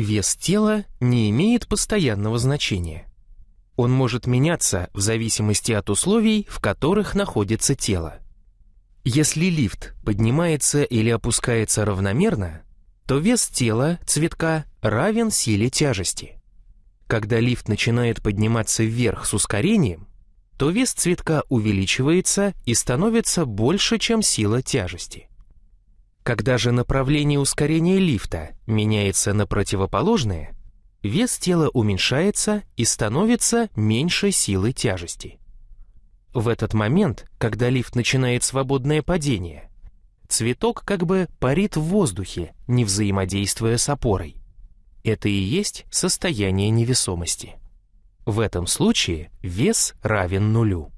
Вес тела не имеет постоянного значения. Он может меняться в зависимости от условий, в которых находится тело. Если лифт поднимается или опускается равномерно, то вес тела, цветка, равен силе тяжести. Когда лифт начинает подниматься вверх с ускорением, то вес цветка увеличивается и становится больше, чем сила тяжести. Когда же направление ускорения лифта меняется на противоположное, вес тела уменьшается и становится меньше силы тяжести. В этот момент, когда лифт начинает свободное падение, цветок как бы парит в воздухе, не взаимодействуя с опорой. Это и есть состояние невесомости. В этом случае вес равен нулю.